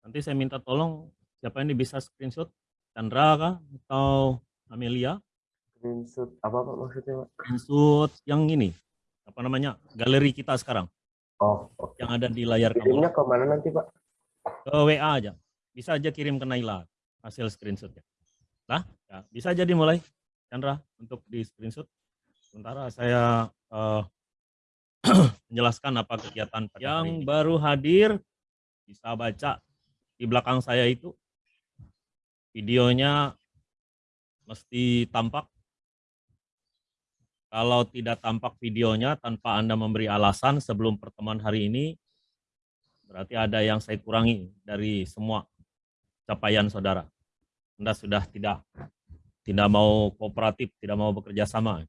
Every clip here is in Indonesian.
Nanti saya minta tolong siapa ini bisa screenshot Chandra kah atau Amelia? Screenshot apa Pak maksudnya Pak? Screenshot yang ini apa namanya galeri kita sekarang Oh, oke. yang ada di layar kamu Kirimnya ke mana nanti Pak? ke WA aja. Bisa aja kirim ke Naila hasil screenshotnya. Nah, ya, bisa jadi mulai Chandra untuk di screenshot. Sementara saya eh, menjelaskan apa kegiatan yang baru hadir bisa baca di belakang saya itu videonya mesti tampak. Kalau tidak tampak videonya tanpa Anda memberi alasan sebelum pertemuan hari ini, berarti ada yang saya kurangi dari semua capaian saudara. Anda sudah tidak tidak mau kooperatif, tidak mau bekerja sama.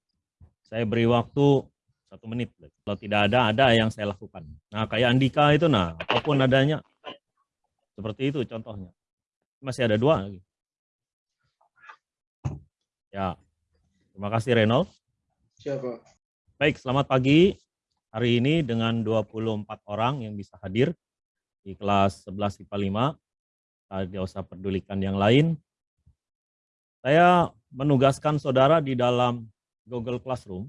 Saya beri waktu satu menit. Kalau tidak ada, ada yang saya lakukan. Nah, kayak Andika itu, nah, apa pun adanya, seperti itu contohnya. Masih ada dua lagi. Ya, terima kasih Renol. Siapa? Baik, selamat pagi. Hari ini dengan 24 orang yang bisa hadir di kelas 11 IPA 5. Tidak usah pedulikan yang lain. Saya menugaskan saudara di dalam Google Classroom.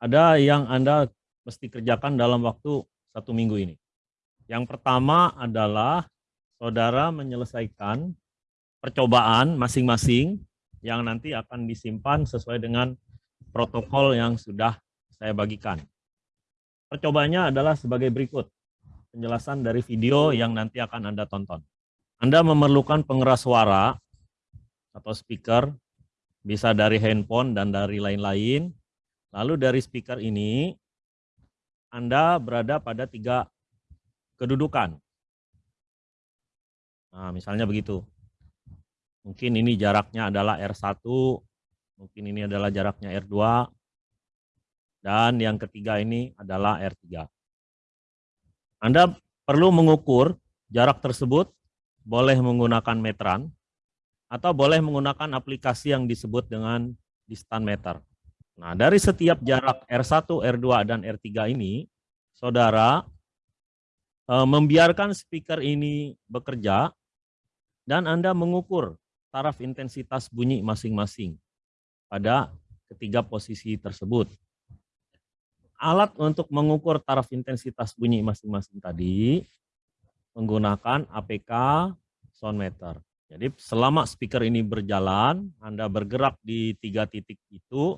Ada yang Anda mesti kerjakan dalam waktu satu minggu ini. Yang pertama adalah saudara menyelesaikan percobaan masing-masing yang nanti akan disimpan sesuai dengan protokol yang sudah saya bagikan. Percobaannya adalah sebagai berikut. Penjelasan dari video yang nanti akan Anda tonton. Anda memerlukan pengeras suara atau speaker, bisa dari handphone dan dari lain-lain. Lalu dari speaker ini, Anda berada pada tiga kedudukan. Nah, misalnya begitu. Mungkin ini jaraknya adalah R1, mungkin ini adalah jaraknya R2, dan yang ketiga ini adalah R3. Anda perlu mengukur jarak tersebut, boleh menggunakan meteran, atau boleh menggunakan aplikasi yang disebut dengan distant meter. Nah, dari setiap jarak R1, R2, dan R3 ini, saudara eh, membiarkan speaker ini bekerja, dan Anda mengukur taraf intensitas bunyi masing-masing pada ketiga posisi tersebut. Alat untuk mengukur taraf intensitas bunyi masing-masing tadi menggunakan APK sound meter. Jadi selama speaker ini berjalan, Anda bergerak di tiga titik itu,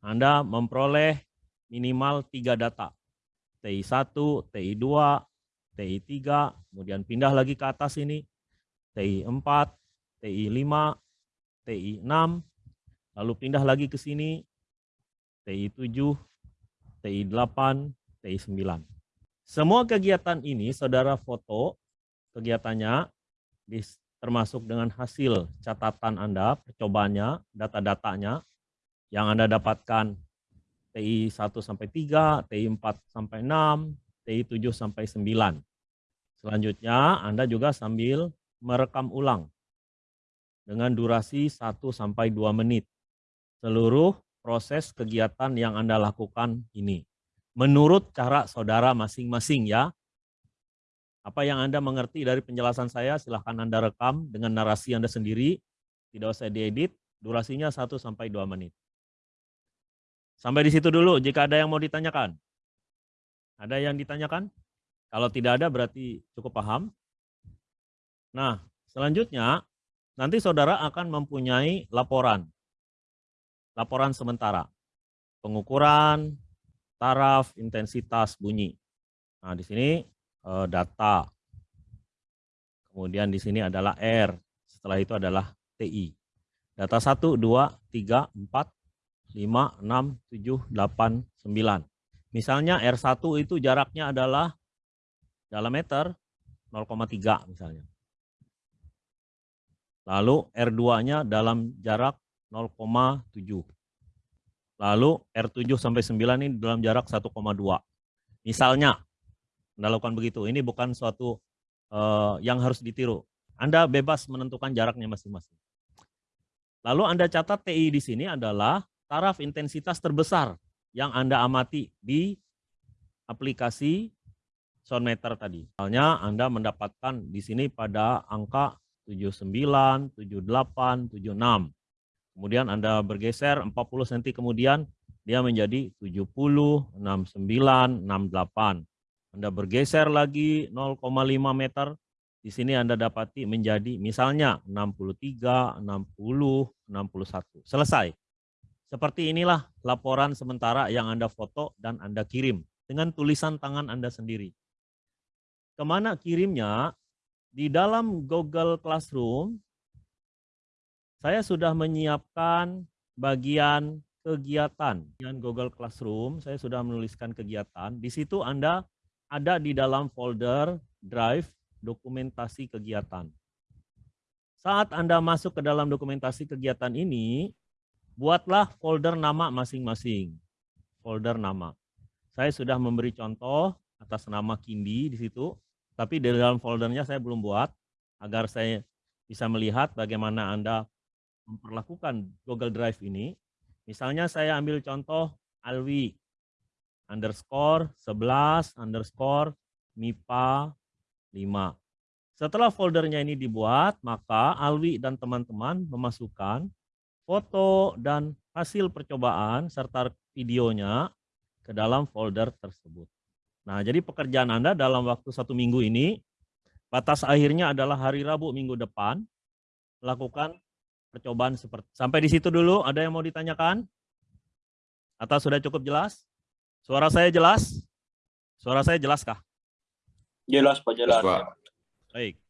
Anda memperoleh minimal tiga data. TI1, TI2, TI3, kemudian pindah lagi ke atas ini, TI4, TI5, TI6, lalu pindah lagi ke sini, TI7, TI8, TI9. Semua kegiatan ini saudara foto kegiatannya termasuk dengan hasil catatan Anda, percobaannya, data-datanya yang Anda dapatkan TI 1 sampai 3, TI 4 sampai 6, TI 7 sampai 9. Selanjutnya Anda juga sambil merekam ulang dengan durasi 1 sampai 2 menit. Seluruh proses kegiatan yang Anda lakukan ini. Menurut cara saudara masing-masing ya. Apa yang Anda mengerti dari penjelasan saya silahkan Anda rekam dengan narasi Anda sendiri. Tidak usah diedit, durasinya 1 sampai 2 menit. Sampai di situ dulu jika ada yang mau ditanyakan. Ada yang ditanyakan? Kalau tidak ada berarti cukup paham. Nah, selanjutnya nanti saudara akan mempunyai laporan. Laporan sementara. Pengukuran taraf intensitas bunyi. Nah, di sini eh, data. Kemudian di sini adalah R. Setelah itu adalah TI. Data 1, 2, 3, 4, 5, 6, 7, 8, 9. Misalnya R1 itu jaraknya adalah dalam meter 0,3 misalnya. Lalu R2-nya dalam jarak 0,7. Lalu R7 sampai 9 ini dalam jarak 1,2. Misalnya, Anda lakukan begitu. Ini bukan suatu uh, yang harus ditiru. Anda bebas menentukan jaraknya masing-masing. Lalu Anda catat TI di sini adalah taraf intensitas terbesar yang Anda amati di aplikasi soundmeter tadi. Misalnya Anda mendapatkan di sini pada angka 79, 78, 76. Kemudian Anda bergeser 40 cm kemudian dia menjadi 70, 69, 68. Anda bergeser lagi 0,5 meter, di sini Anda dapati menjadi misalnya 63, 60, 61. Selesai. Seperti inilah laporan sementara yang Anda foto dan Anda kirim dengan tulisan tangan Anda sendiri. Ke mana kirimnya? Di dalam Google Classroom, saya sudah menyiapkan bagian kegiatan. Dengan Google Classroom, saya sudah menuliskan kegiatan. Di situ Anda ada di dalam folder Drive dokumentasi kegiatan. Saat Anda masuk ke dalam dokumentasi kegiatan ini, buatlah folder nama masing-masing. Folder nama. Saya sudah memberi contoh atas nama Kindi di situ, tapi di dalam foldernya saya belum buat agar saya bisa melihat bagaimana Anda memperlakukan Google Drive ini. Misalnya saya ambil contoh Alwi underscore 11 underscore MIPA 5. Setelah foldernya ini dibuat, maka Alwi dan teman-teman memasukkan foto dan hasil percobaan serta videonya ke dalam folder tersebut. Nah, jadi pekerjaan Anda dalam waktu satu minggu ini, batas akhirnya adalah hari Rabu minggu depan, lakukan percobaan seperti sampai di situ dulu. Ada yang mau ditanyakan? Atau sudah cukup jelas? Suara saya jelas? Suara saya jelaskah? Jelas Pak, jelas. Pak. Baik.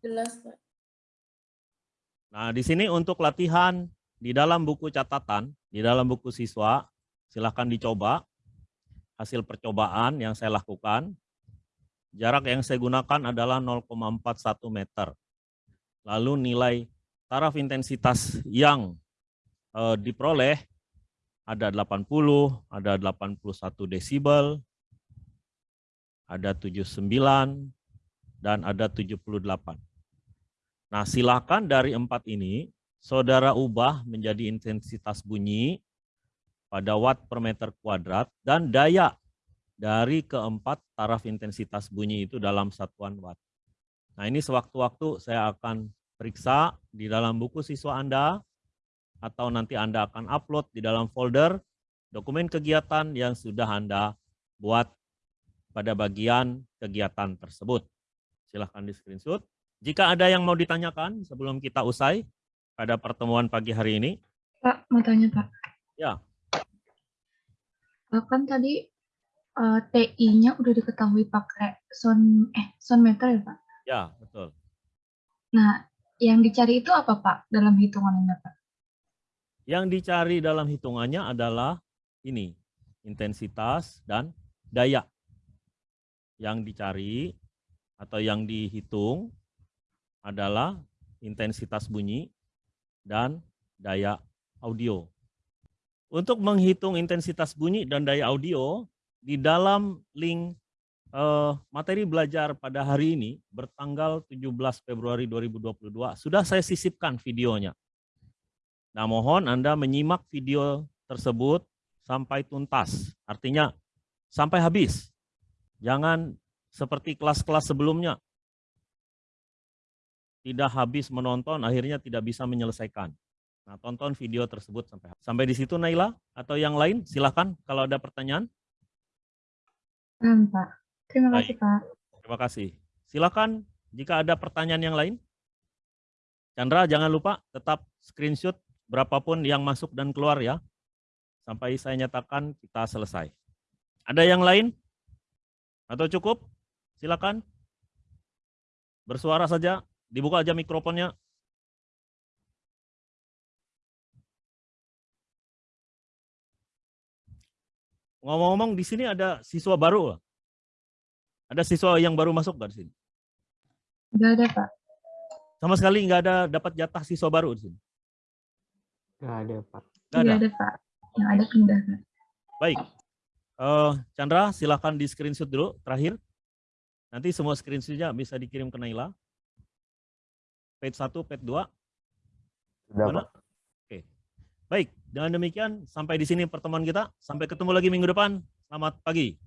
Jelas, Pak. Nah, di sini untuk latihan di dalam buku catatan, di dalam buku siswa, silahkan dicoba hasil percobaan yang saya lakukan. Jarak yang saya gunakan adalah 0,41 meter. Lalu nilai taraf intensitas yang eh, diperoleh ada 80, ada 81 desibel, ada 79, dan ada 78. Nah silakan dari empat ini saudara ubah menjadi intensitas bunyi pada watt per meter kuadrat dan daya dari keempat taraf intensitas bunyi itu dalam satuan watt. Nah ini sewaktu-waktu saya akan periksa di dalam buku siswa Anda atau nanti Anda akan upload di dalam folder dokumen kegiatan yang sudah Anda buat pada bagian kegiatan tersebut. Silahkan di screenshot. Jika ada yang mau ditanyakan sebelum kita usai, pada pertemuan pagi hari ini? Pak, mau tanya Pak. Ya. Kan tadi uh, TI-nya udah diketahui pakai sound eh sound meter ya Pak? Ya, betul. Nah, yang dicari itu apa Pak dalam hitungannya Pak? Yang dicari dalam hitungannya adalah ini, intensitas dan daya. Yang dicari atau yang dihitung adalah intensitas bunyi dan daya audio. Untuk menghitung intensitas bunyi dan daya audio, di dalam link eh, materi belajar pada hari ini, bertanggal 17 Februari 2022, sudah saya sisipkan videonya. Nah mohon Anda menyimak video tersebut sampai tuntas, artinya sampai habis. Jangan seperti kelas-kelas sebelumnya, tidak habis menonton, akhirnya tidak bisa menyelesaikan. Nah, tonton video tersebut sampai sampai di situ Naila atau yang lain silahkan kalau ada pertanyaan. Hmm, Pak. Terima Baik. kasih Pak. Terima kasih. Silakan jika ada pertanyaan yang lain. Chandra jangan lupa tetap screenshot berapapun yang masuk dan keluar ya. Sampai saya nyatakan kita selesai. Ada yang lain? Atau cukup? Silakan. Bersuara saja. Dibuka aja mikrofonnya. Ngomong-ngomong di sini ada siswa baru. Ada siswa yang baru masuk nggak di sini? Nggak ada Pak. Sama sekali nggak ada dapat jatah siswa baru di sini. Nggak ada, Pak. Nggak Nggak ada. ada Pak. Yang ada pindah Pak. Baik. Eh, Chandra, silakan di screenshot dulu terakhir. Nanti semua screenshotnya bisa dikirim ke Naila. Page 1, page 2. Sudah, Mana? Pak. Baik, dengan demikian sampai di sini pertemuan kita. Sampai ketemu lagi minggu depan. Selamat pagi.